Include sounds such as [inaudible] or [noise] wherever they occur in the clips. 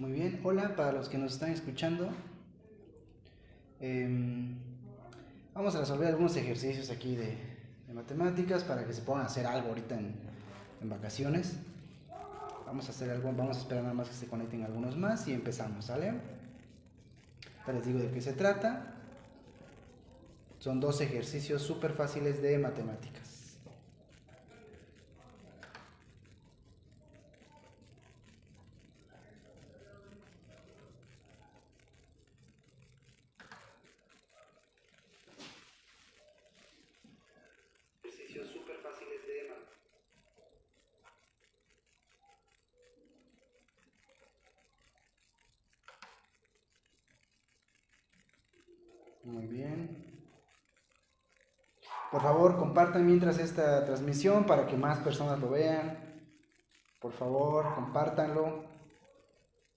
Muy bien, hola para los que nos están escuchando. Em, vamos a resolver algunos ejercicios aquí de, matemáticas para que se puedan hacer algo ahorita en, vacaciones. Vamos a hacer algo, vamos a esperar nada más que se conecten algunos más y empezamos, ¿sale? Ya les digo de qué se trata. Son dos ejercicios súper fáciles de matemáticas. Muy bien. Por favor, compartan mientras esta transmisión para que más personas lo vean. Por favor, compártanlo.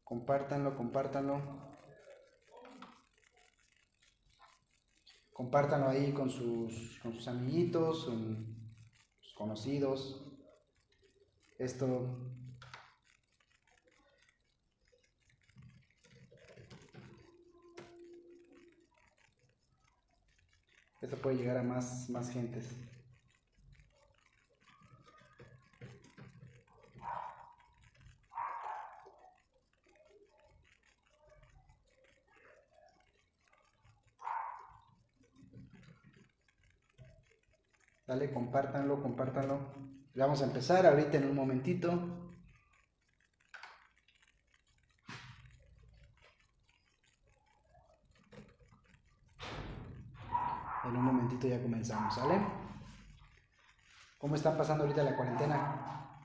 Compártanlo, compártanlo. Compártanlo ahí con sus, con sus amiguitos, sus conocidos. Esto Esto puede llegar a más, más gentes. Dale, compártanlo, compártanlo. Vamos a empezar ahorita en un momentito. En un momentito ya comenzamos, ¿sale? ¿Cómo están pasando ahorita la cuarentena?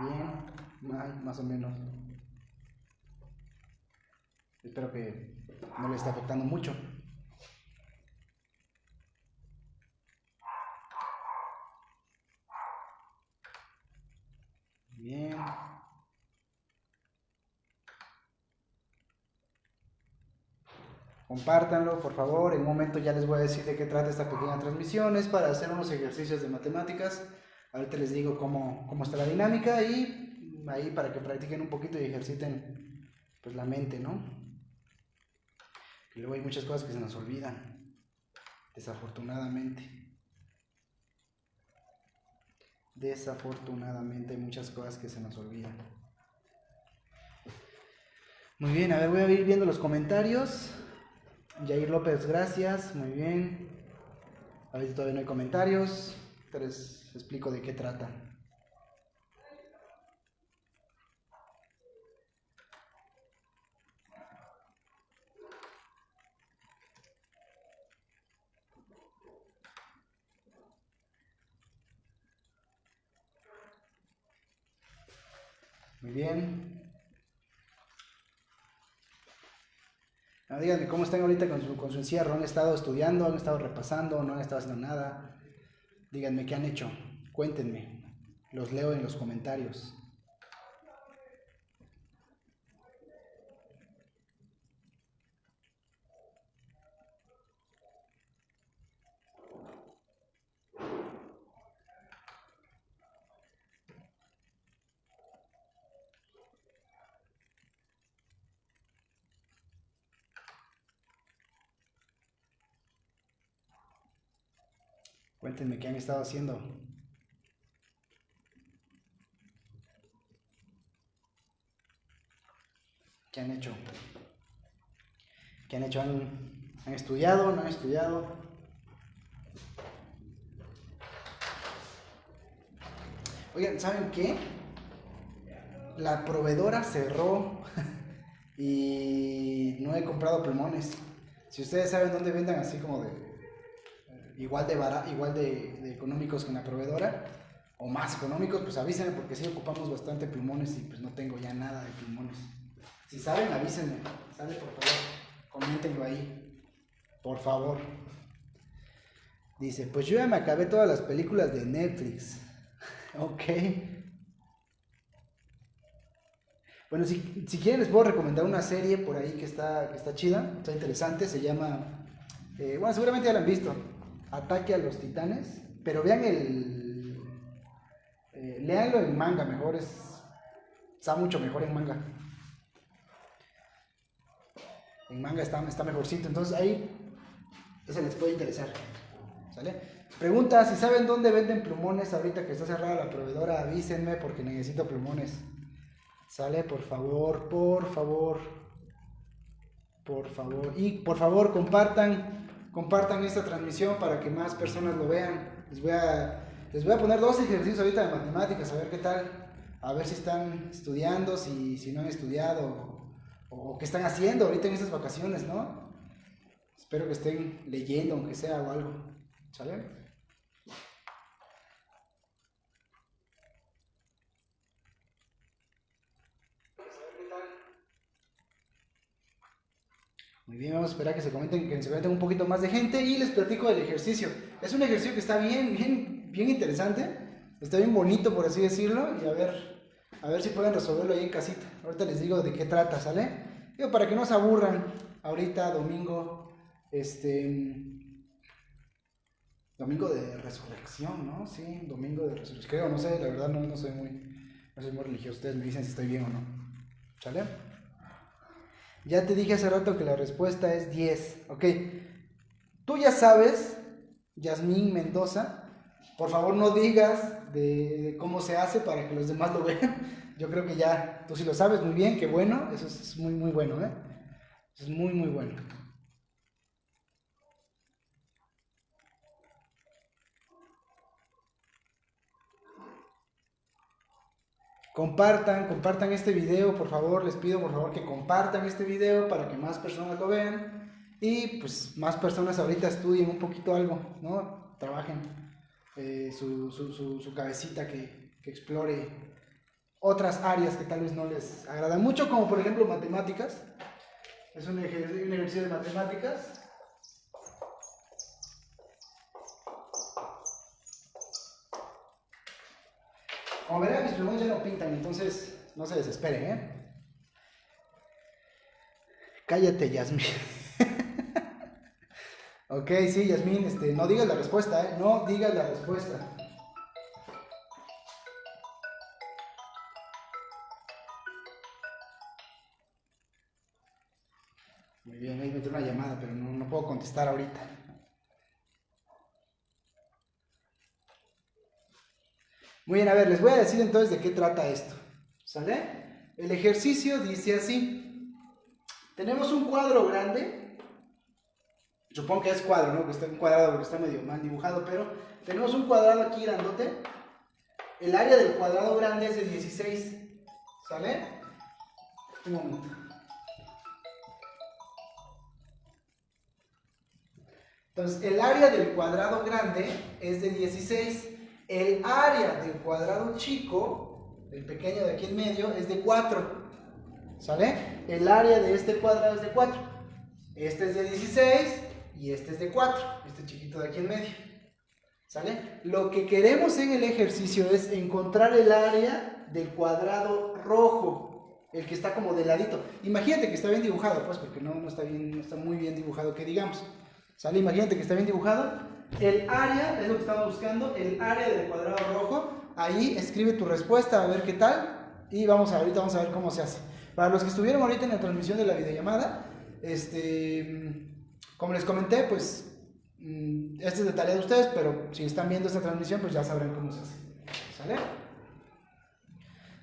Bien, más o menos. Espero que no le esté afectando mucho. Bien. Compártanlo, por favor. En un momento ya les voy a decir de qué trata esta pequeña transmisión. Es para hacer unos ejercicios de matemáticas. Ahorita les digo cómo, cómo está la dinámica y ahí para que practiquen un poquito y ejerciten pues la mente, ¿no? Y luego hay muchas cosas que se nos olvidan, desafortunadamente. Desafortunadamente hay muchas cosas que se nos olvidan. Muy bien, a ver, voy a ir viendo los comentarios. Jair López, gracias, muy bien. A ver si todavía no hay comentarios, pero les explico de qué trata. Muy bien. Ah, díganme cómo están ahorita con su, con su encierro. ¿Han estado estudiando? ¿Han estado repasando? ¿No han estado haciendo nada? Díganme qué han hecho. Cuéntenme. Los leo en los comentarios. Cuéntenme qué han estado haciendo. ¿Qué han hecho? ¿Qué han hecho? ¿Han, han estudiado? ¿No han estudiado? Oigan, ¿saben qué? La proveedora cerró [laughs] y no he comprado pulmones. Si ustedes saben dónde vendan así como de igual de igual de, económicos que la proveedora o más económicos, pues avísenme porque sí ocupamos bastante pulmones y pues no tengo ya nada de pulmones. Si saben, avísenme, sale por favor, coméntenlo ahí, por favor. Dice, pues yo ya me acabé todas las películas de Netflix. [laughs] ok. Bueno, si, si, quieren les puedo recomendar una serie por ahí que está, que está chida, está interesante, se llama, eh, bueno, seguramente ya la han visto, Ataque a los Titanes, pero vean el... Eh, leanlo en manga, mejor es... Está mucho mejor en manga. En manga está, está mejorcito. Entonces ahí, ese les puede interesar. ¿Sale? Pregunta, si saben dónde venden plumones ahorita que está cerrada la proveedora, avísenme porque necesito plumones. Sale, por favor, por favor. Por favor. Y por favor, compartan, compartan esta transmisión para que más personas lo vean. Les voy a, les voy a poner dos ejercicios ahorita de matemáticas, a ver qué tal. A ver si están estudiando, si, si no han estudiado o, o qué están haciendo ahorita en estas vacaciones, ¿no? Espero que estén leyendo, aunque sea o algo. ¿Sale? Muy bien, vamos a esperar que se comenten, que se comenten un poquito más de gente y les platico del ejercicio. Es un ejercicio que está bien, bien, bien interesante, está bien bonito por así decirlo y a ver, a ver si pueden resolverlo ahí en casita. Ahorita les digo de qué trata, ¿sale? Digo, para que no se aburran, ahorita domingo, este, domingo de resurrección, ¿no? Sí, domingo de resurrección. Creo, no sé, la verdad no, no soy muy, no soy muy religioso. Ustedes me dicen si estoy bien o no. ¿Sale? Ya te dije hace rato que la respuesta es 10. Ok. Tú ya sabes, Yasmín Mendoza, por favor no digas de, cómo se hace para que los demás lo vean. [laughs] Yo creo que ya tú sí lo sabes muy bien, qué bueno, eso es muy, muy bueno, ¿eh? es muy, muy bueno. Compartan, compartan este video, por favor, les pido por favor que compartan este video para que más personas lo vean y pues más personas ahorita estudien un poquito algo, ¿no? Trabajen eh, su, su, su, cabecita que, que, explore otras áreas que tal vez no les agradan mucho, como por ejemplo matemáticas. Es un ejercicio de matemáticas Como verán, mis plumones ya no pintan, entonces no se desesperen, ¿eh? Cállate, Yasmin. [laughs] ok, sí, Yasmin, este, no digas la respuesta, ¿eh? No digas la respuesta. Muy bien, ahí me una llamada, pero no, no puedo contestar ahorita. Muy bien, a ver, les voy a decir entonces de qué trata esto. ¿Sale? El ejercicio dice así. Tenemos un cuadro grande. Supongo que es cuadro, ¿no? Que está cuadrado porque está medio mal dibujado, pero tenemos un cuadrado aquí grandote. El área del cuadrado grande es de 16. ¿Sale? Un momento. Entonces, el área del cuadrado grande es de 16. El área del cuadrado chico, el pequeño de aquí en medio, es de 4. ¿Sale? El área de este cuadrado es de 4. Este es de 16 y este es de 4. Este chiquito de aquí en medio. ¿Sale? Lo que queremos en el ejercicio es encontrar el área del cuadrado rojo. El que está como de ladito. Imagínate que está bien dibujado, pues, porque no, no, está, bien, no está muy bien dibujado, que digamos. ¿Sale? Imagínate que está bien dibujado el área, es lo que estamos buscando, el área del cuadrado rojo. Ahí escribe tu respuesta a ver qué tal. Y vamos a, ahorita vamos a ver cómo se hace. Para los que estuvieron ahorita en la transmisión de la videollamada, este, como les comenté, pues mm, este es de tarea de ustedes, pero si están viendo esta transmisión, pues ya sabrán cómo se hace.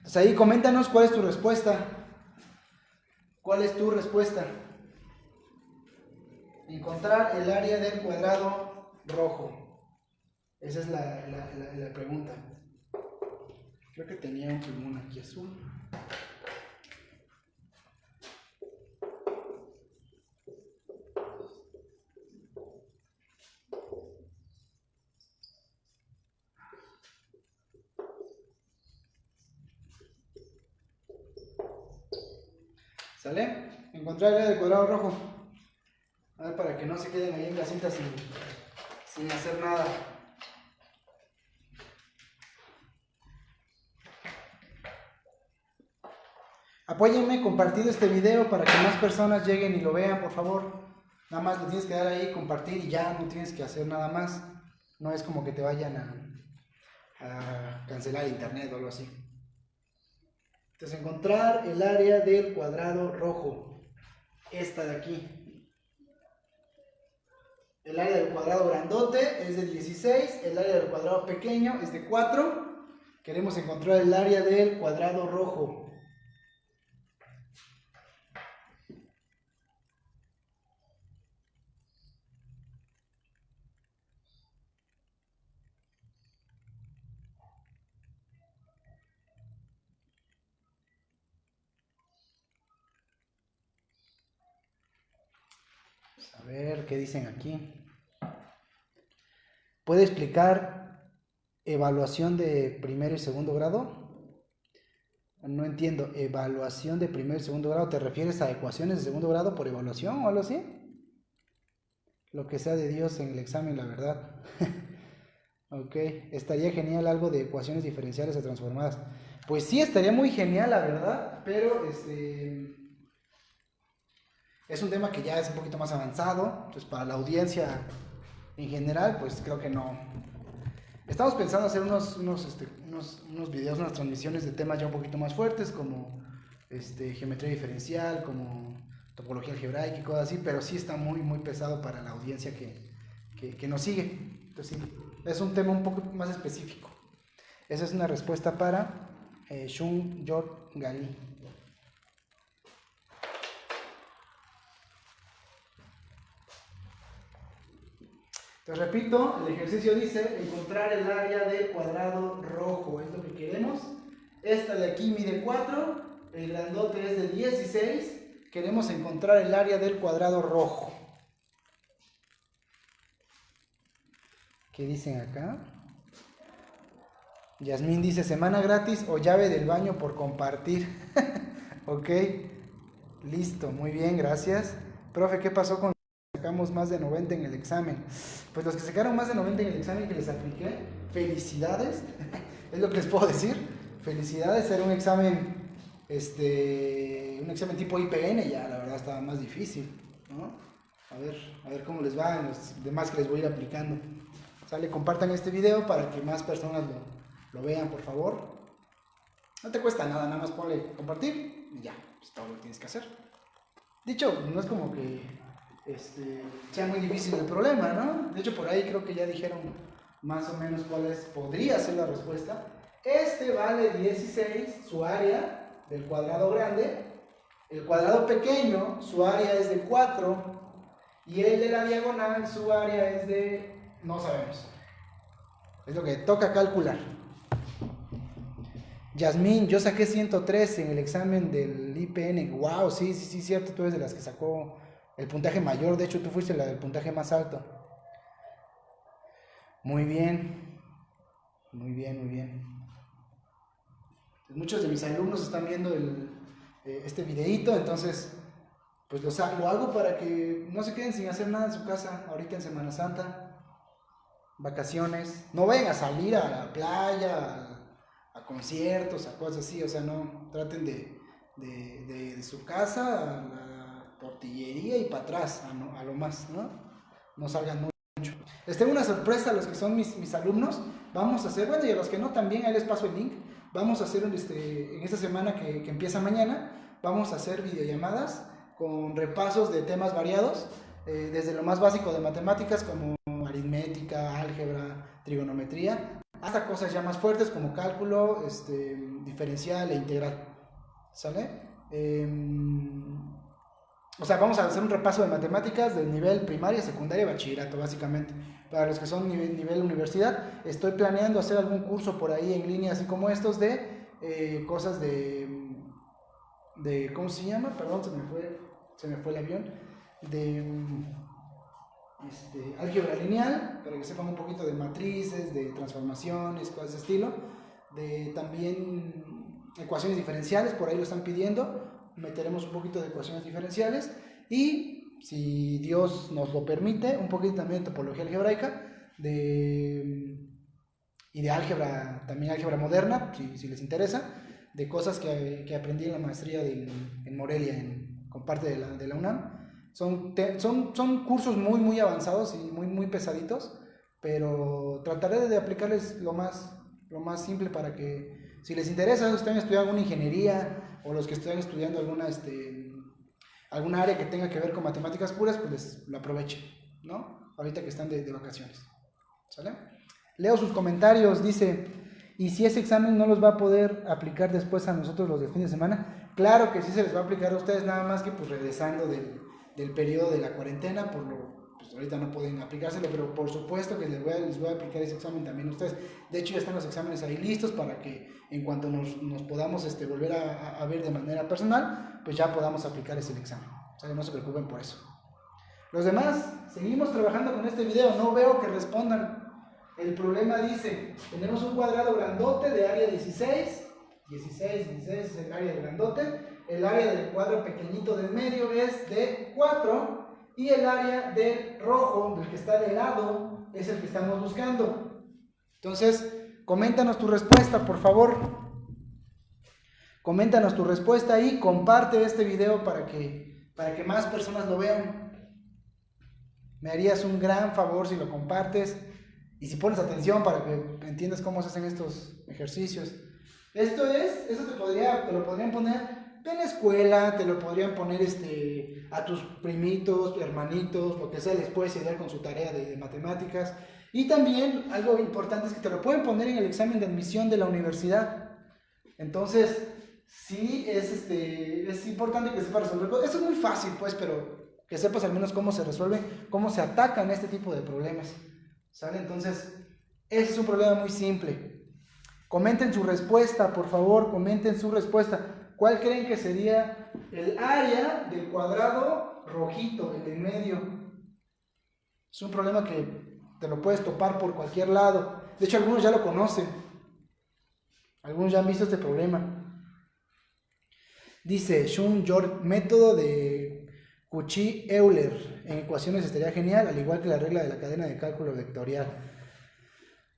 ¿Sale? Ahí coméntanos cuál es tu respuesta. ¿Cuál es tu respuesta? Encontrar el área del cuadrado rojo? Esa es la, pregunta. Creo que tenía un pulmón aquí azul. ¿Sale? Encontrar el área del cuadrado rojo. Para que no se queden ahí en la cinta sin, sin hacer nada. Apóyenme compartiendo este video para que más personas lleguen y lo vean, por favor. Nada más le tienes que dar ahí, compartir y ya no tienes que hacer nada más. No es como que te vayan a cancelar internet o algo así. Entonces encontrar el área del cuadrado rojo. esta de aquí. El área del cuadrado grandote es de 16, el área del cuadrado pequeño es de 4. Queremos encontrar el área del cuadrado rojo. Dicen aquí. ¿Puede explicar evaluación de primer y segundo grado? No entiendo. ¿Evaluación de primer y segundo grado? ¿Te refieres a ecuaciones de segundo grado por evaluación o algo así? Lo que sea de Dios en el examen, la verdad. [laughs] ok. Estaría genial algo de ecuaciones diferenciales o transformadas. Pues sí, estaría muy genial, la verdad. Pero este es un tema que ya es un poquito más avanzado, entonces para la audiencia en general, pues creo que no. Estamos pensando hacer unos, unos, este, unos, unos videos, unas transmisiones de temas ya un poquito más fuertes, como este, geometría diferencial, como topología algebraica y cosas así, pero sí está muy, muy pesado para la audiencia que, que, nos sigue. Entonces sí, es un tema un poco más específico. Esa es una respuesta para eh, Shun Gali. Te repito, el ejercicio dice encontrar el área del cuadrado rojo, es lo que queremos. Esta de aquí mide 4, el grandote es de 16, queremos encontrar el área del cuadrado rojo. ¿Qué dicen acá? Yasmín dice semana gratis o llave del baño por compartir. [laughs] ok, listo, muy bien, gracias. Profe, ¿qué pasó con sacamos más de 90 en el examen. Pues los que sacaron más de 90 en el examen que les apliqué, felicidades, [laughs] es lo que les puedo decir. Felicidades, era un examen, este, un examen tipo IPN, ya la verdad estaba más difícil, ¿no? A ver, a ver cómo les va en los demás que les voy a ir aplicando. Sale, compartan este video para que más personas lo, lo vean, por favor. No te cuesta nada, nada más ponle compartir y ya, pues todo lo que tienes que hacer. Dicho, no es como que este, sea muy difícil el problema, ¿no? De hecho, por ahí creo que ya dijeron más o menos cuál es, podría ser la respuesta. Este vale 16, su área del cuadrado grande. El cuadrado pequeño, su área es de 4. Y el de la diagonal, su área es de... no sabemos. Es lo que toca calcular. Yasmín, yo saqué 103 en el examen del IPN. Wow, sí, sí, sí, cierto, tú eres de las que sacó el puntaje mayor, de hecho tú fuiste la del puntaje más alto. Muy bien, muy bien, muy bien. Muchos de mis alumnos están viendo eh, este videito, entonces pues lo, lo hago para que no se queden sin hacer nada en su casa ahorita en Semana Santa, vacaciones. No vayan a salir a la playa, a, conciertos, a cosas así, o sea, no traten de, de, su casa a tortillería y para atrás, a, lo más, ¿no? No salgan mucho. Les una sorpresa a los que son mis, mis alumnos. Vamos a hacer, bueno, y a los que no también, ahí les paso el link. Vamos a hacer este, en esta semana que, que empieza mañana, vamos a hacer videollamadas con repasos de temas variados, eh, desde lo más básico de matemáticas como aritmética, álgebra, trigonometría, hasta cosas ya más fuertes como cálculo, este, diferencial e integral. ¿Sale? Eh, o sea, vamos a hacer un repaso de matemáticas del nivel primaria, secundaria y bachillerato, básicamente. Para los que son nivel, universidad, estoy planeando hacer algún curso por ahí en línea, así como estos, de eh, cosas de, de. ¿Cómo se llama? Perdón, se me fue, se me fue el avión. De este, álgebra lineal, para que sepan un poquito de matrices, de transformaciones, cosas de estilo. De también ecuaciones diferenciales, por ahí lo están pidiendo meteremos un poquito de ecuaciones diferenciales y, si Dios nos lo permite, un poquito también de topología algebraica de, y de álgebra, también álgebra moderna, si, les interesa, de cosas que, que, aprendí en la maestría en Morelia, en, con parte de la, de la UNAM. Son, son, son cursos muy, muy avanzados y muy, muy pesaditos, pero trataré de aplicarles lo más, lo más simple para que, si les interesa, estén estudiando alguna ingeniería, o los que están estudiando alguna, este, alguna área que tenga que ver con matemáticas puras, pues les, lo aprovechen, ¿no? Ahorita que están de, de vacaciones. ¿Sale? Leo sus comentarios, dice, ¿y si ese examen no los va a poder aplicar después a nosotros los de fin de semana? Claro que sí se les va a aplicar a ustedes, nada más que pues regresando del, del periodo de la cuarentena, por lo pues ahorita no pueden aplicárselo, pero por supuesto que les voy, a, les voy a aplicar ese examen también a ustedes. De hecho, ya están los exámenes ahí listos para que en cuanto nos, nos podamos este, volver a, ver de manera personal, pues ya podamos aplicar ese examen. O sea, no se preocupen por eso. Los demás, seguimos trabajando con este video, no veo que respondan. El problema dice, tenemos un cuadrado grandote de área 16, 16, 16 es el área grandote, el área del cuadro pequeñito del medio es de 4 y el área del rojo, del que está de lado, es el que estamos buscando. Entonces, coméntanos tu respuesta, por favor. Coméntanos tu respuesta y comparte este video para que, para que más personas lo vean. Me harías un gran favor si lo compartes y si pones atención para que entiendas cómo se hacen estos ejercicios. Esto es, eso te, podría, te lo podrían poner en la escuela, te lo podrían poner este, a tus primitos, hermanitos, lo que sea, les puedes ayudar con su tarea de, de, matemáticas. Y también algo importante es que te lo pueden poner en el examen de admisión de la universidad. Entonces, sí es, este, es importante que sepas resolver. Eso es muy fácil, pues, pero que sepas al menos cómo se resuelven, cómo se atacan este tipo de problemas. ¿Sale? Entonces, es un problema muy simple. Comenten su respuesta, por favor, comenten su respuesta. ¿Cuál creen que sería el área del cuadrado rojito, el en medio? Es un problema que te lo puedes topar por cualquier lado. De hecho, algunos ya lo conocen. Algunos ya han visto este problema. Dice Shun George, método de Cauchy-Euler en ecuaciones estaría genial, al igual que la regla de la cadena de cálculo vectorial.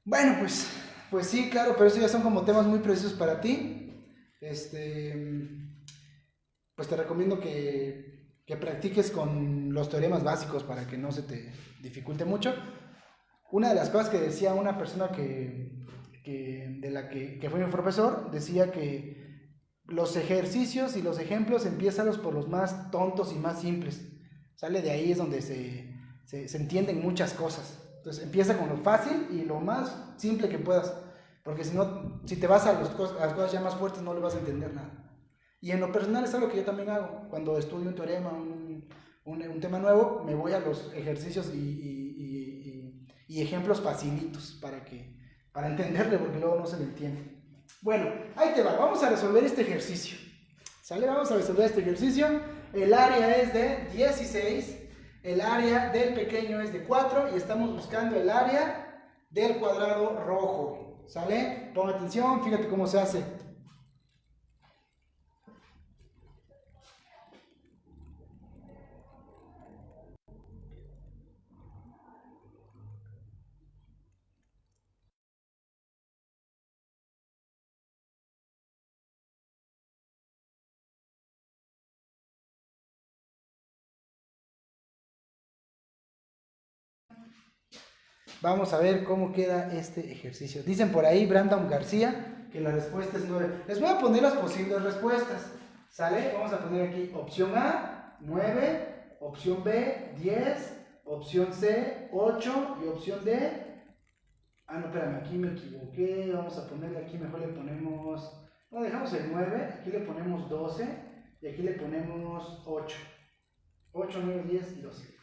Bueno, pues, pues sí, claro, pero eso ya son como temas muy precisos para ti. Este, pues te recomiendo que, que practiques con los teoremas básicos para que no se te dificulte mucho. Una de las cosas que decía una persona que, que de la que, que fue mi profesor, decía que los ejercicios y los ejemplos empiezan por los más tontos y más simples. Sale de ahí es donde se, se, se, entienden muchas cosas. Entonces empieza con lo fácil y lo más simple que puedas. Porque si no, si te vas a, las cosas ya más fuertes no le vas a entender nada. Y en lo personal es algo que yo también hago. Cuando estudio un teorema, un, un, un tema nuevo, me voy a los ejercicios y, y, y, y ejemplos facilitos para, que, para [laughs] entenderle, porque luego no se le entiende. Bueno, ahí te va, vamos a resolver este ejercicio. ¿Sale? Vamos a resolver este ejercicio. El área es de 16, el área del pequeño es de 4 y estamos buscando el área del cuadrado rojo. ¿Sale? Pon atención, fíjate cómo se hace. Vamos a ver cómo queda este ejercicio. Dicen por ahí Brandon García que la respuesta es 9. Les voy a poner las posibles respuestas. ¿Sale? Vamos a poner aquí opción A, 9, opción B, 10, opción C, 8 y opción D. Ah, no, espérame, aquí me equivoqué. Vamos a ponerle aquí, mejor le ponemos. No, dejamos el 9, aquí le ponemos 12 y aquí le ponemos 8. 8, 9, 10 y 12.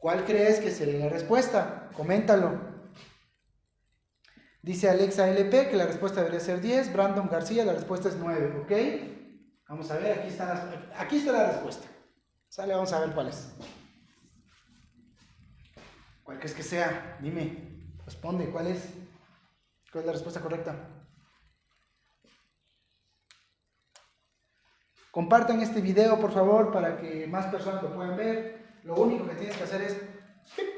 ¿Cuál crees que sería la respuesta? Coméntalo. Dice Alexa LP que la respuesta debería ser 10. Brandon García, la respuesta es 9, ¿ok? Vamos a ver, aquí aquí está la respuesta. Sale, vamos a ver cuál es. ¿Cuál crees que sea? Dime, responde, ¿cuál es? ¿Cuál es la respuesta correcta? Compartan este video, por favor, para que más personas lo puedan ver. Lo único que tienes que hacer es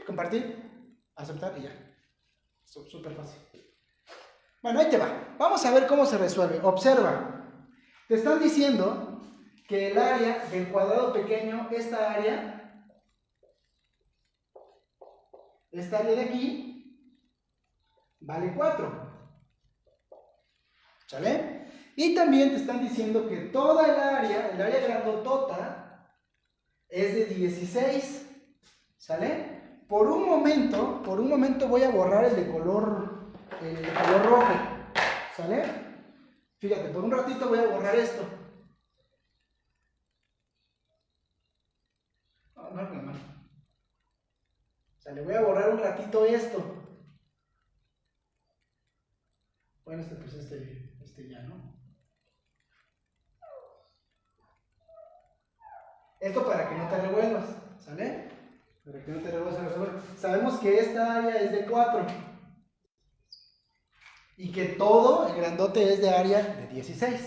compartir, aceptar y ya. Súper fácil. Bueno, ahí te va. Vamos a ver cómo se resuelve. Observa. Te están diciendo que el área del cuadrado pequeño, esta área, esta área de aquí, vale 4. ¿Sale? Y también te están diciendo que toda el área, el área grandotota, es de 16. ¿Sale? Por un momento, por un momento voy a borrar el de color, el de color rojo. ¿Sale? Fíjate, por un ratito voy a borrar esto. No, no, no. O sea, le voy a borrar un ratito esto. Bueno, este pues este, este ya, ¿no? Esto para que no te revuelvas, ¿sale? Para que no te revuelvas. Sabemos que esta área es de 4. Y que todo, el grandote, es de área de 16.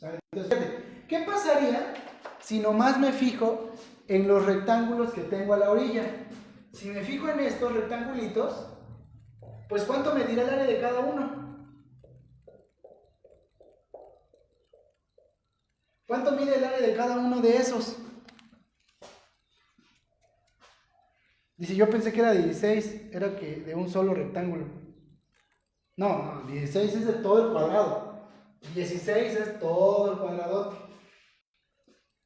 ¿sale? Entonces, ¿qué pasaría si nomás me fijo en los rectángulos que tengo a la orilla? Si me fijo en estos rectangulitos, pues ¿cuánto me dirá el área de cada uno? ¿Cuánto mide el área de cada uno de esos? Dice, yo pensé que era 16, era que de un solo rectángulo. No, no, 16 es de todo el cuadrado. 16 es todo el cuadrado.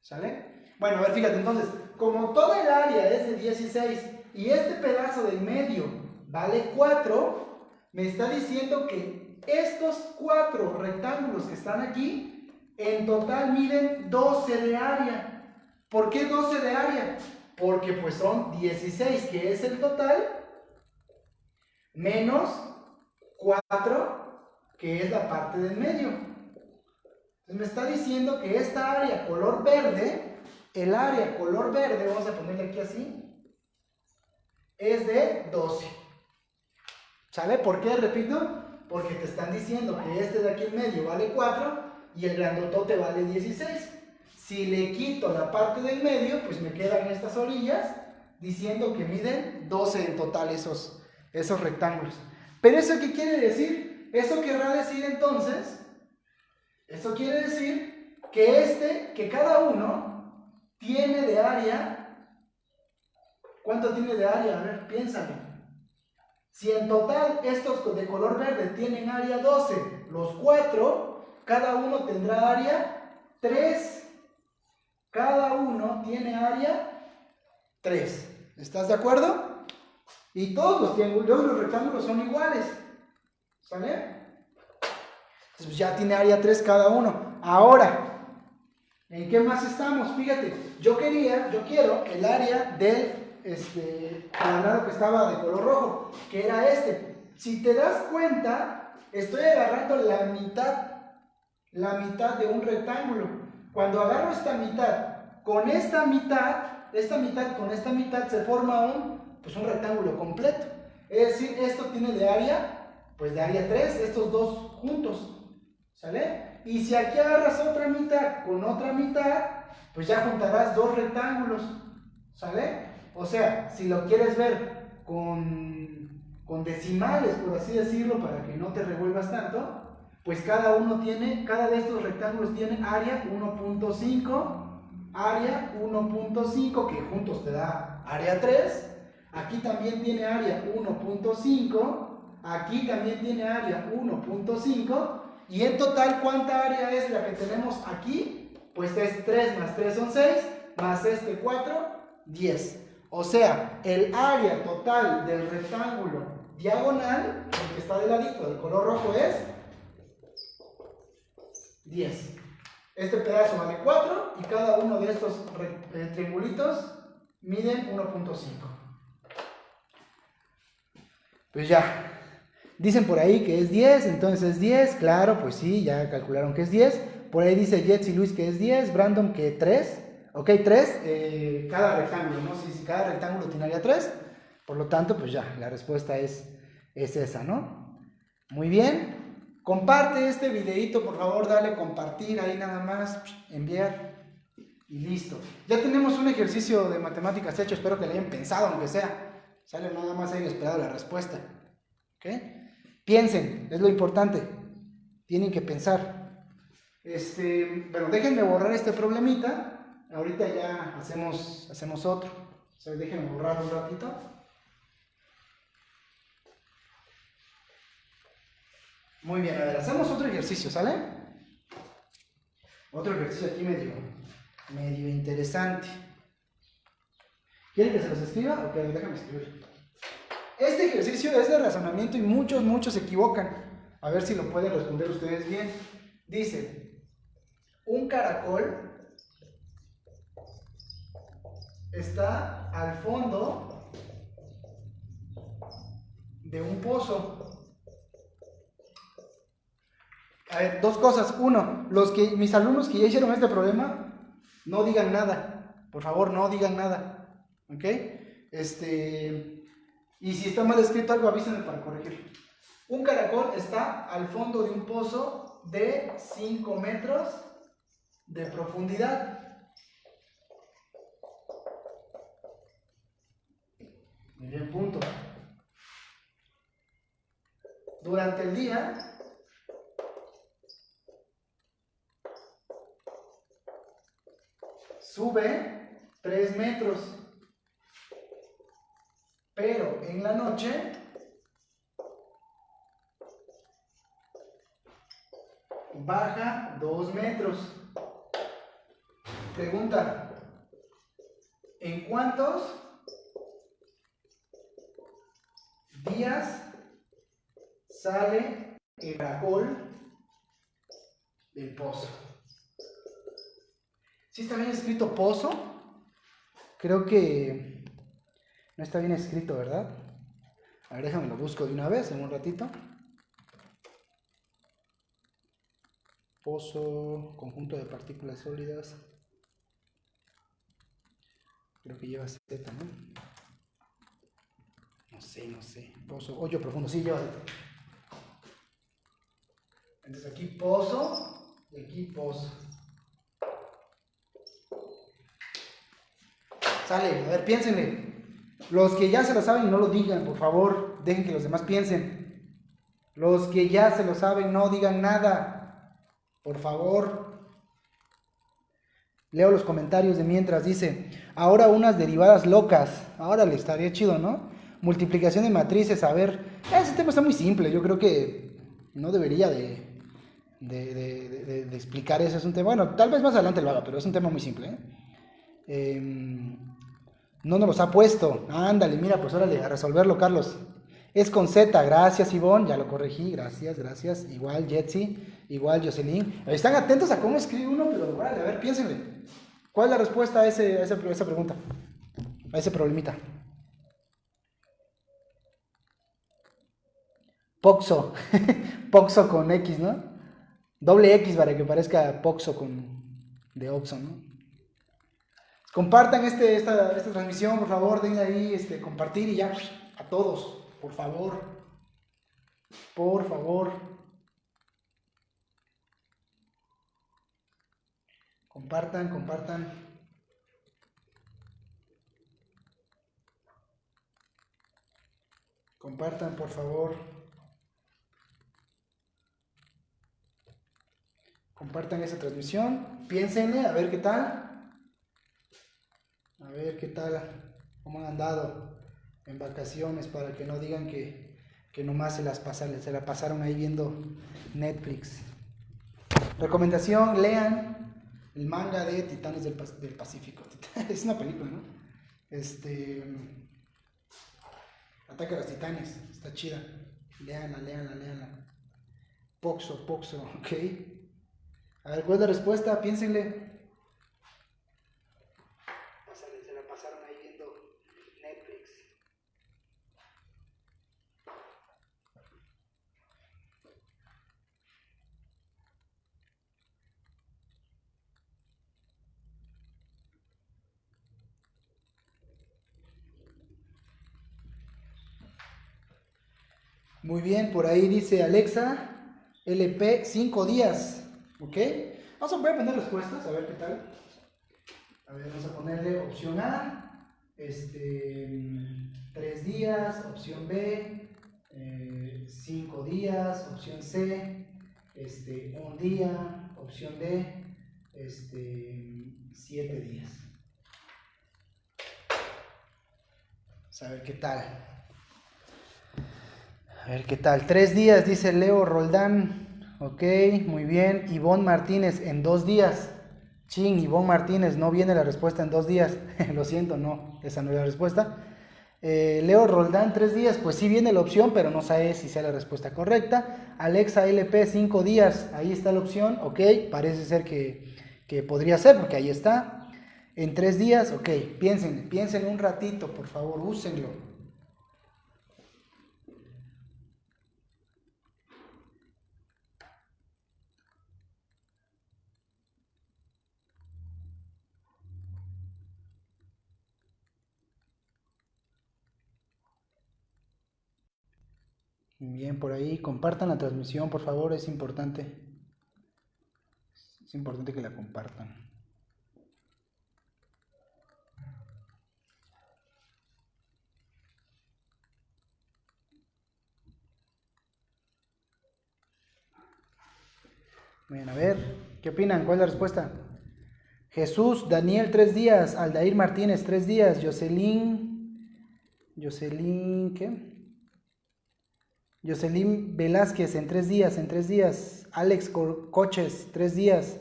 ¿Sale? Bueno, a ver, fíjate, entonces, como toda el área es de 16 y este pedazo del medio vale 4, me está diciendo que estos cuatro rectángulos que están aquí, en total miden 12 de área. ¿Por qué 12 de área? Porque pues son 16, que es el total, menos 4, que es la parte del medio. Entonces me está diciendo que esta área color verde, el área color verde, vamos a ponerle aquí así, es de 12. ¿Sale? ¿Por qué? Repito, porque te están diciendo que este de aquí en medio vale 4 y el grandotote vale 16. Si le quito la parte del medio, pues me quedan estas orillas diciendo que miden 12 en total esos, esos rectángulos. Pero eso qué quiere decir? Eso querrá decir entonces, eso quiere decir que este, que cada uno tiene de área, ¿cuánto tiene de área? A ver, piénsame. Si en total estos de color verde tienen área 12, los cuatro, cada uno tendrá área 3. Cada uno tiene área 3. ¿Estás de acuerdo? Y todos los triángulos, los rectángulos son iguales. ¿Sale? Entonces ya tiene área 3 cada uno. Ahora, ¿en qué más estamos? Fíjate, yo quería, yo quiero el área del este, cuadrado que estaba de color rojo, que era este. Si te das cuenta, estoy agarrando la mitad, la mitad de un rectángulo. Cuando agarro esta mitad con esta mitad, esta mitad con esta mitad se forma un, pues un rectángulo completo. Es decir, esto tiene de área, pues de área 3, estos dos juntos. ¿Sale? Y si aquí agarras otra mitad con otra mitad, pues ya juntarás dos rectángulos. ¿Sale? O sea, si lo quieres ver con, con decimales, por así decirlo, para que no te revuelvas tanto, pues cada uno tiene, cada de estos rectángulos tiene área 1.5, área 1.5, que juntos te da área 3. Aquí también tiene área 1.5, aquí también tiene área 1.5. Y en total, ¿cuánta área es la que tenemos aquí? Pues es 3 más 3 son 6, más este 4, 10. O sea, el área total del rectángulo diagonal, el que está de ladito, del color rojo, es 10. Este pedazo vale 4 y cada uno de estos eh, triangulitos miden 1.5. Pues ya. Dicen por ahí que es 10, entonces es 10, claro, pues sí, ya calcularon que es 10. Por ahí dice Jets y Luis que es 10, Brandon que 3. Ok, 3, eh, cada rectángulo, ¿no? Si, si cada rectángulo tiene área 3, por lo tanto, pues ya, la respuesta es, es esa, ¿no? Muy bien. Comparte este videito, por favor, dale compartir ahí nada más, enviar y listo. Ya tenemos un ejercicio de matemáticas hecho, espero que le hayan pensado, aunque sea. Sale nada más ahí esperado la respuesta. ¿Ok? Piensen, es lo importante. Tienen que pensar. Este, pero déjenme borrar este problemita. Ahorita ya hacemos, hacemos otro. O déjenme borrar un ratito. Muy bien, a ver, hacemos otro ejercicio, ¿sale? Otro ejercicio aquí medio, medio interesante. ¿Quieren que se los escriba? Ok, déjame escribir. Este ejercicio es de razonamiento y muchos, muchos se equivocan. A ver si lo pueden responder ustedes bien. Dice, un caracol está al fondo de un pozo. A ver, dos cosas. Uno, los que mis alumnos que ya hicieron este problema, no digan nada. Por favor, no digan nada. ¿Ok? Este, y si está mal escrito algo, avísenme para corregir. Un caracol está al fondo de un pozo de 5 metros de profundidad. Muy bien, punto. Durante el día sube 3 metros, pero en la noche baja 2 metros. Pregunta, ¿en cuántos días sale el caracol del pozo? Si está bien escrito pozo? Creo que no está bien escrito, ¿verdad? A ver, déjame lo busco de una vez en un ratito. Pozo, conjunto de partículas sólidas. Creo que lleva Z, ¿no? No sé, no sé. Pozo, hoyo profundo, sí, lleva Z. Entonces aquí pozo y aquí pozo. Sale, a ver, piénsenle. Los que ya se lo saben, no lo digan, por favor. Dejen que los demás piensen. Los que ya se lo saben, no digan nada. Por favor. Leo los comentarios de mientras. Dice, ahora unas derivadas locas. Ahora le estaría chido, ¿no? Multiplicación de matrices. A ver, ese tema está muy simple. Yo creo que no debería de, de, de, explicar ese. Es bueno, tal vez más adelante lo haga, pero es un tema muy simple. ¿eh? Eh, no nos los ha puesto. Ándale, mira, pues órale, a resolverlo, Carlos. Es con Z, gracias Ivonne, ya lo corregí, gracias, gracias. Igual Jetsi, igual Jocelyn. Están atentos a cómo escribe uno, pero órale, a ver, piénsenle. ¿Cuál es la respuesta a, a, esa, a esa pregunta? A ese problemita. Poxo, [laughs] Poxo con X, ¿no? Doble X para que parezca Poxo con de Oxo, ¿no? Compartan este, esta, esta, transmisión, por favor, denle ahí este, compartir y ya a todos, por favor. Por favor. Compartan, compartan. Compartan, por favor. Compartan esta transmisión. Piénsenle, a ver qué tal. A ver qué tal, cómo han andado en vacaciones para que no digan que, que nomás se las pasaron, se la pasaron ahí viendo Netflix. Recomendación, lean el manga de Titanes del, del Pacífico. [laughs] Es una película, ¿no? Este. Ataque a los Titanes, está chida. Leanla, leanla, leanla. Poxo, Poxo, [laughs] ok. A ver, ¿cuál es la respuesta? Piénsenle. Muy bien, por ahí dice Alexa, LP, 5 días. ¿Ok? Vamos a voy a poner respuestas, a ver qué tal. A ver, vamos a ponerle opción A, este, 3 días, opción B, 5 eh, días, opción C, este, 1 día, opción D, este, 7 días. A ver qué tal. A ver qué tal. Tres días, dice Leo Roldán. Ok, muy bien. Ivonne Martínez, en dos días. Chin, Ivonne Martínez, no viene la respuesta en dos días. [laughs] Lo siento, no, esa no es la respuesta. Eh, Leo Roldán, tres días, pues sí viene la opción, pero no sabe si sea la respuesta correcta. Alexa LP, cinco días, ahí está la opción, ok, parece ser que, que podría ser, porque ahí está. En tres días, ok, piensen, piensen un ratito, por favor, úsenlo. Bien, por ahí, compartan la transmisión, por favor, es importante. Es importante que la compartan. Bien, a ver, ¿qué opinan? ¿Cuál es la respuesta? Jesús, Daniel, tres días. Aldair Martínez, tres días. Jocelyn, Jocelyn, ¿qué? Jocelyn Velázquez en tres días, en tres días. Alex Coches, tres días.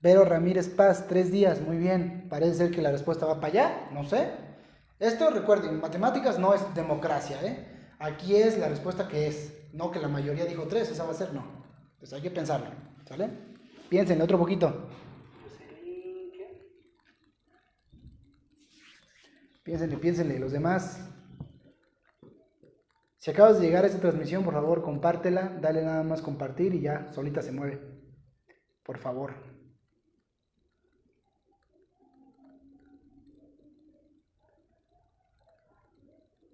Vero Ramírez Paz, tres días. Muy bien. Parece ser que la respuesta va para allá, no sé. Esto, recuerden, matemáticas no es democracia, ¿eh? Aquí es la respuesta que es. No que la mayoría dijo tres, esa va a ser no. Entonces hay que pensarlo, ¿sale? Piensen otro poquito. Piénsenle, piénsenle. Los demás si acabas de llegar a esta transmisión, por favor, compártela, dale nada más compartir y ya, solita se mueve. Por favor.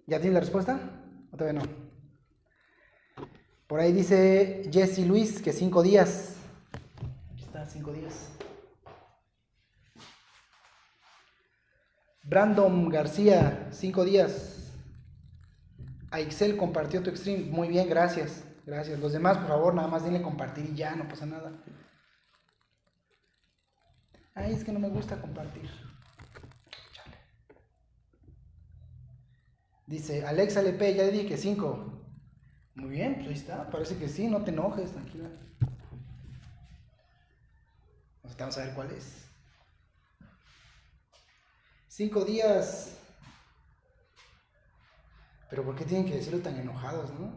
¿Ya tienes la respuesta? ¿O todavía no? Por ahí dice Jesse Luis que cinco días. Aquí está, cinco días. Brandon García, cinco días. A Excel compartió tu stream. Muy bien, gracias. Gracias. Los demás, por favor, nada más denle compartir y ya, no pasa nada. Ay, es que no me gusta compartir. Chale. Dice, Alexa LP, ya dije que 5. Muy bien, pues ahí está. Parece que sí, no te enojes, tranquila. Vamos a ver cuál es. Cinco días pero ¿por qué tienen que decirlo tan enojados, no?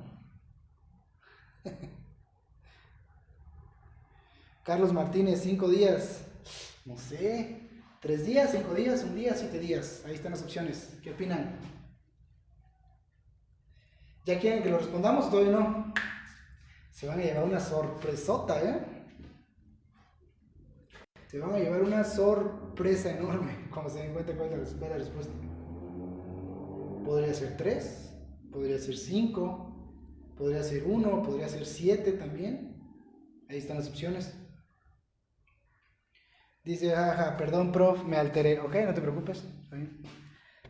[laughs] Carlos Martínez, cinco días. No sé. Tres días, cinco días, un día, siete días. Ahí están las opciones. ¿Qué opinan? ¿Ya quieren que lo respondamos todavía no? Se van a llevar una sorpresota, ¿eh? Se van a llevar una sorpresa enorme cuando se den cuenta cuál es la respuesta. Podría ser tres, podría ser 5, podría ser 1, podría ser 7 también. Ahí están las opciones. Dice, ajá, perdón, prof, me alteré. Ok, no te preocupes.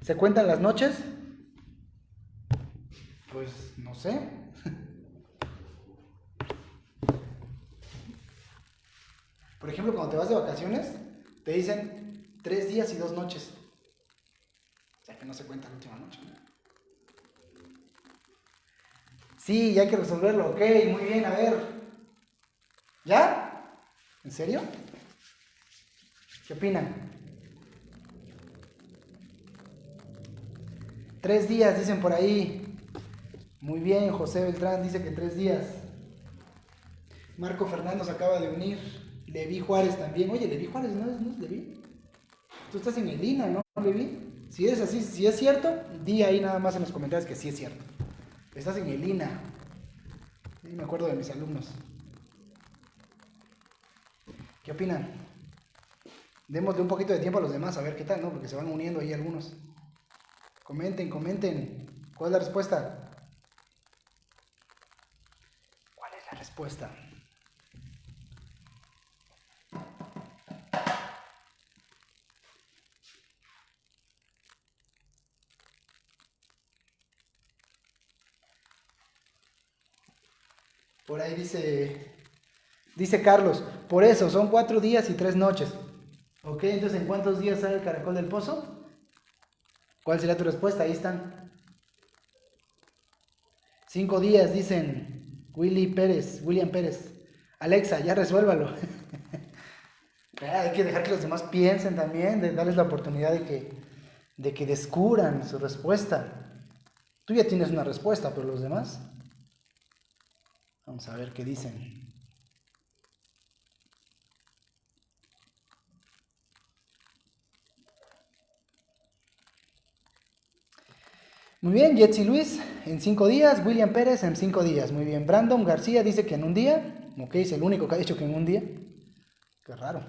¿Se cuentan las noches? Pues no sé. [laughs] Por ejemplo, cuando te vas de vacaciones, te dicen tres días y dos noches. Que no se cuenta la última noche. Sí, hay que resolverlo. Ok, muy bien, a ver. ¿Ya? ¿En serio? ¿Qué opinan? Tres días, dicen por ahí. Muy bien, José Beltrán dice que tres días. Marco Fernando se acaba de unir. Levi Juárez también. Oye, Levi Juárez, ¿no es, no es Levi? Tú estás en el ¿no, Levi? Si es así, si es cierto, di ahí nada más en los comentarios que sí es cierto. Estás en el INA. Me acuerdo de mis alumnos. ¿Qué opinan? Démosle un poquito de tiempo a los demás a ver qué tal, ¿no? Porque se van uniendo ahí algunos. Comenten, comenten. ¿Cuál es la respuesta? ¿Cuál es la respuesta? Por ahí dice, dice Carlos, por eso son cuatro días y tres noches. Ok, entonces ¿en cuántos días sale el caracol del pozo? ¿Cuál sería tu respuesta? Ahí están. Cinco días, dicen Willy Pérez, William Pérez. Alexa, ya resuélvalo. [laughs] hay que dejar que los demás piensen también, de darles la oportunidad de que, de que descubran su respuesta. Tú ya tienes una respuesta, pero los demás. Vamos a ver qué dicen. Muy bien, Jetsi Luis en cinco días, William Pérez en cinco días. Muy bien, Brandon García dice que en un día, ok, es el único que ha dicho que en un día. Qué raro.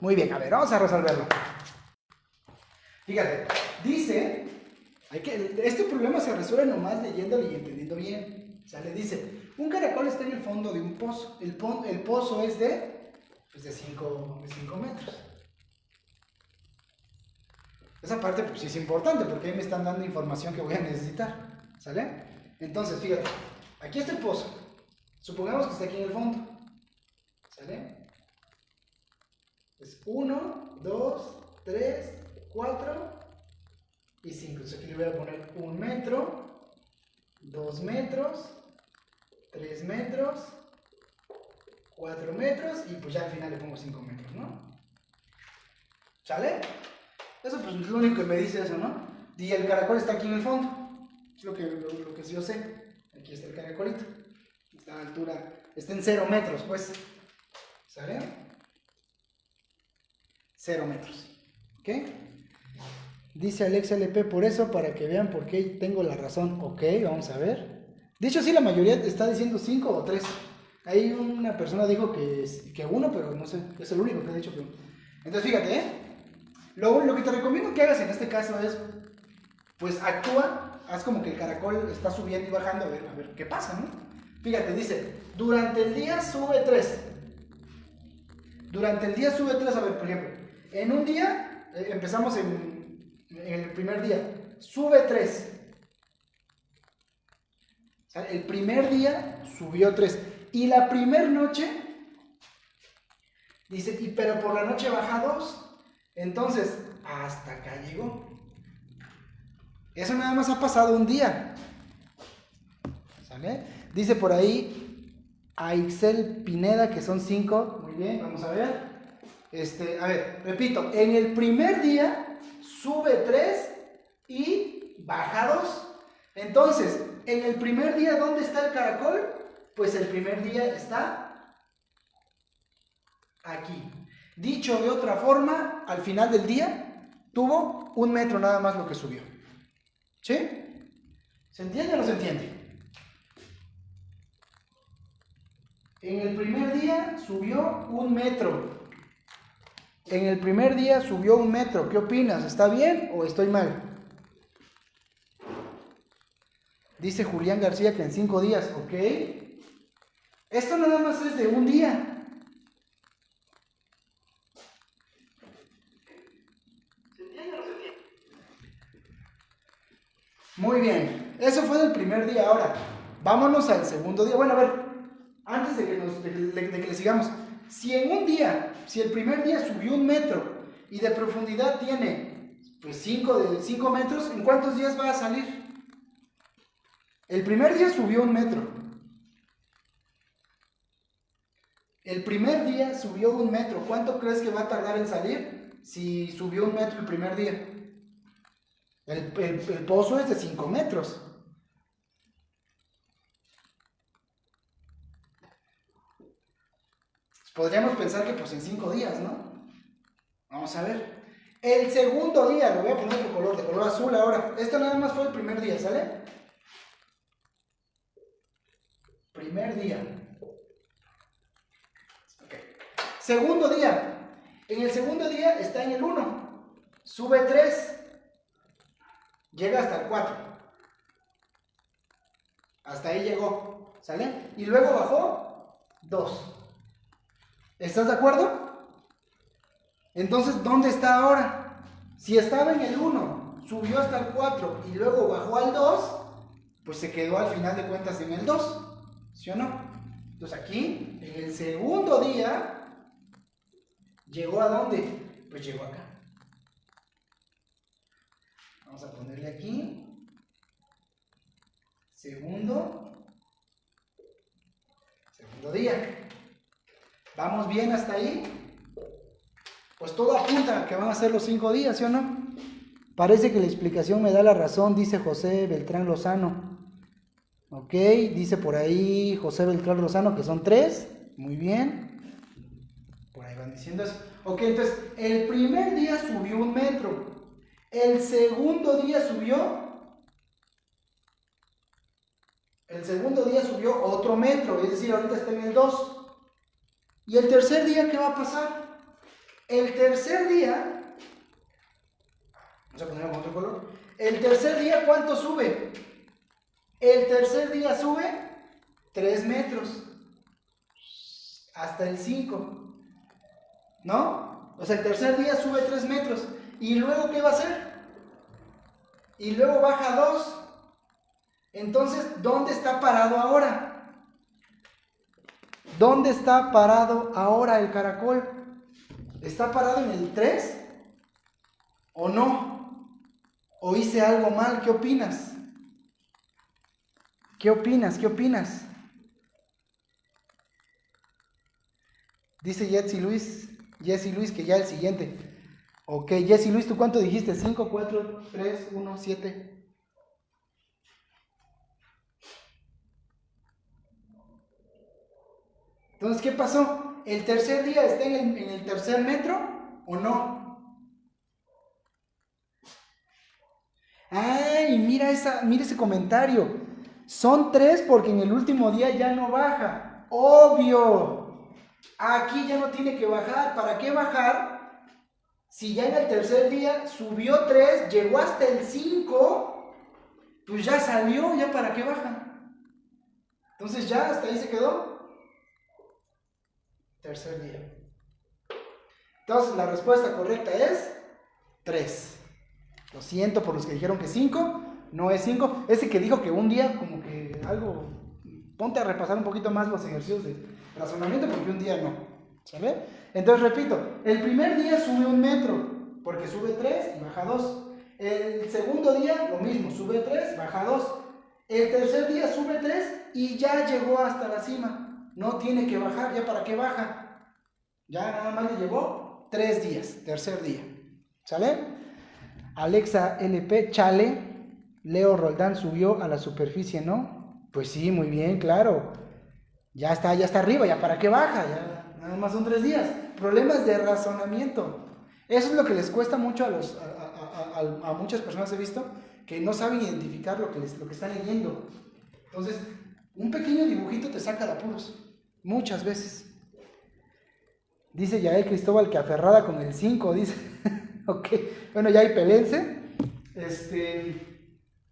Muy bien, a ver, vamos a resolverlo. Fíjate, dice, hay que, este problema se resuelve nomás leyéndolo y entendiendo bien. O sea, le dice, un caracol está en el fondo de un pozo. El, pozo es de, pues de 5 metros. Esa parte pues sí es importante porque ahí me están dando información que voy a necesitar. ¿Sale? Entonces, fíjate, aquí está el pozo. Supongamos que está aquí en el fondo. ¿Sale? Es 1, 2, 3, 4 y 5. Entonces aquí le voy a poner 1 metro, 2 metros, 3 metros, 4 metros y pues ya al final le pongo 5 metros, ¿no? ¿Sale? Eso pues es lo único que me dice eso, ¿no? Y el caracol está aquí en el fondo. Es lo que, lo, que yo sé. Aquí está el caracolito. La altura está en 0 metros, pues. ¿Sale? 0 metros. ¿Ok? Dice Alex LP, por eso, para que vean por qué tengo la razón. Ok, vamos a ver. De hecho, sí, la mayoría está diciendo 5 o 3. Hay una persona dijo que, que uno, pero no sé, es el único que ha dicho que Entonces, fíjate, ¿eh? Lo, lo que te recomiendo que hagas en este caso es, pues actúa, haz como que el caracol está subiendo y bajando, a ver, a ver qué pasa, ¿no? Fíjate, dice, durante el día sube 3. Durante el día sube 3, a ver, por ejemplo, en un día, eh, empezamos en, el primer día, sube 3. el primer día subió 3. Y la primera noche, dice, y pero por la noche baja 2. Entonces, hasta acá llegó. Eso nada más ha pasado un día. Dice por ahí a Ixel Pineda que son 5. Muy bien, vamos a ver. Este, a ver, repito, en el primer día sube 3 y baja 2. Entonces, en el primer día, ¿dónde está el caracol? Pues el primer día está aquí. Dicho de otra forma, al final del día tuvo un metro nada más lo que subió. ¿Sí? ¿Se entiende o no se entiende? En el primer día subió un metro. En el primer día subió un metro. ¿Qué opinas? ¿Está bien o estoy mal? Dice Julián García que en cinco días, ¿ok? Esto nada más es de un día. Muy bien, eso fue del primer día. Ahora, vámonos al segundo día. Bueno, a ver, antes de que, nos, de que le sigamos, si en un día, si el primer día subió un metro y de profundidad tiene pues 5 metros, ¿en cuántos días va a salir? El primer día subió un metro. El primer día subió un metro. ¿Cuánto crees que va a tardar en salir si subió un metro el primer día? El, el pozo es de 5 metros. Podríamos pensar que pues en cinco días, ¿no? Vamos a ver. El segundo día, lo voy a poner de color, de color azul ahora. Esto nada más fue el primer día, ¿sale? Primer día. Segundo día. En el segundo día está en el 1. Sube 3. Llega hasta el 4. Hasta ahí llegó. ¿Sale? Y luego bajó 2. ¿Estás de acuerdo? Entonces, ¿dónde está ahora? Si estaba en el 1, subió hasta el 4 y luego bajó al 2, pues se quedó al final de cuentas en el 2. ¿Sí o no? Entonces aquí, en el segundo día, ¿llegó a dónde? Pues llegó acá. Vamos a ponerle aquí. segundo, segundo día. ¿Vamos bien hasta ahí? Pues todo apunta que van a ser los cinco días, ¿sí o no? Parece que la explicación me da la razón, dice José Beltrán Lozano. Ok, dice por ahí José Beltrán Lozano que son tres. Muy bien. Por ahí van diciendo eso. Ok, entonces el primer día subió un metro. El segundo día subió. El segundo día subió otro metro, es decir, ahorita está en el 2. ¿Y el tercer día qué va a pasar? El tercer día, vamos a ponerlo con otro color. El tercer día, ¿cuánto sube? El tercer día sube 3 metros hasta el 5. ¿No? O sea, el tercer día sube 3 metros. ¿Y luego qué va a hacer? Y luego baja 2. Entonces, ¿dónde está parado ahora? ¿Dónde está parado ahora el caracol? ¿Está parado en el 3? ¿O no? ¿O hice algo mal? ¿Qué opinas? ¿Qué opinas? ¿Qué opinas? Dice Jesse Luis, Jesse Luis que ya el siguiente. Ok, Jesse Luis, ¿tú cuánto dijiste? 5, 4, 3, 1, 7. Entonces, ¿qué pasó? ¿El tercer día está en el, tercer metro o no? Ay, mira, esa, mira ese comentario. Son tres porque en el último día ya no baja. Obvio. Aquí ya no tiene que bajar. ¿Para qué bajar? Si ya en el tercer día subió tres, llegó hasta el 5, pues ya salió, ya para qué baja. Entonces ya hasta ahí se quedó. Tercer día. Entonces la respuesta correcta es 3. Lo siento por los que dijeron que 5. No es 5. Ese que dijo que un día como que algo... Ponte a repasar un poquito más los ejercicios de razonamiento porque un día no. ¿Sabe? Entonces repito, el primer día sube un metro porque sube 3 y baja 2. El segundo día lo mismo, sube 3, baja 2. El tercer día sube 3 y ya llegó hasta la cima. No tiene que bajar, ¿ya para qué baja? Ya nada más le llevó tres días, tercer día. ¿Sale? Alexa LP, chale. Leo Roldán subió a la superficie, ¿no? Pues sí, muy bien, claro. Ya está, ya está arriba, ¿ya para qué baja? Ya nada más son tres días. Problemas de razonamiento. Eso es lo que les cuesta mucho a, los, a, muchas personas, he visto, que no saben identificar lo que, les, lo que están leyendo. Entonces, un pequeño dibujito te saca de apuros. Muchas veces. Dice Yael Cristóbal que aferrada con el 5, dice. [laughs] ok, bueno, ya hay pelense. Este,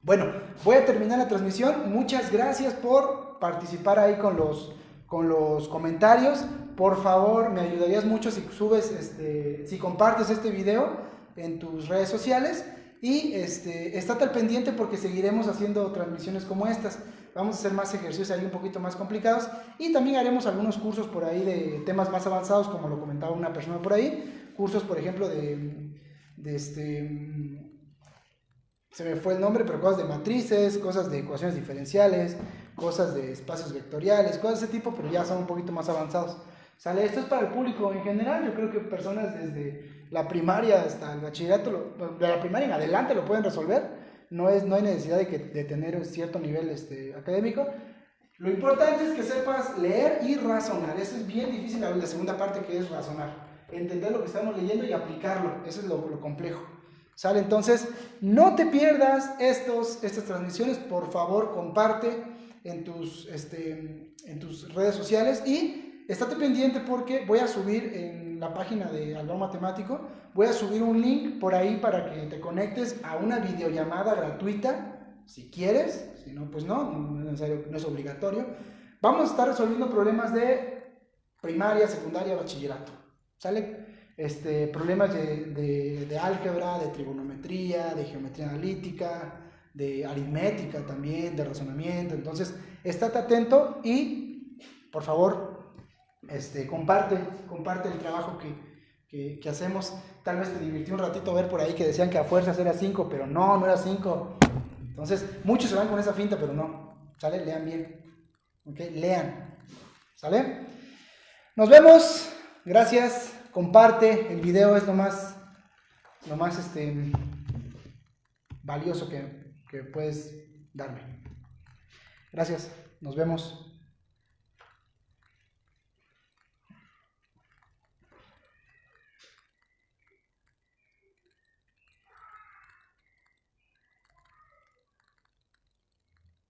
bueno, voy a terminar la transmisión. Muchas gracias por participar ahí con los, con los comentarios. Por favor, me ayudarías mucho si subes, este, si compartes este video en tus redes sociales. Y este, estate al pendiente porque seguiremos haciendo transmisiones como estas. Vamos a hacer más ejercicios ahí un poquito más complicados y también haremos algunos cursos por ahí de temas más avanzados, como lo comentaba una persona por ahí. Cursos, por ejemplo, de, de este. Se me fue el nombre, pero cosas de matrices, cosas de ecuaciones diferenciales, cosas de espacios vectoriales, cosas de ese tipo, pero ya son un poquito más avanzados. ¿Sale? Esto es para el público en general. Yo creo que personas desde la primaria hasta el bachillerato, de la primaria en adelante lo pueden resolver no, es, no hay necesidad de, que, de tener cierto nivel este, académico. Lo importante es que sepas leer y razonar. Eso es bien difícil, la, segunda parte que es razonar. Entender lo que estamos leyendo y aplicarlo. Eso es lo, lo complejo. ¿Sale? Entonces, no te pierdas estos, estas transmisiones. Por favor, comparte en tus, este, en tus redes sociales y estate pendiente porque voy a subir en la página de Alba Matemático Voy a subir un link por ahí para que te conectes a una videollamada gratuita, si quieres, si no, pues no, no es, necesario, no es obligatorio. Vamos a estar resolviendo problemas de primaria, secundaria, bachillerato, ¿sale? Este, problemas de, de álgebra, de trigonometría, de geometría analítica, de aritmética también, de razonamiento. Entonces, estate atento y, por favor, este, comparte, comparte el trabajo que, que, hacemos. Tal vez te divirtió un ratito ver por ahí que decían que a fuerzas era 5, pero no, no era 5. Entonces, muchos se van con esa finta, pero no. ¿Sale? Lean bien. ¿Ok? Lean. ¿Sale? Nos vemos. Gracias. Comparte. El video es lo más, lo más este, valioso que, que puedes darme. Gracias. Nos vemos.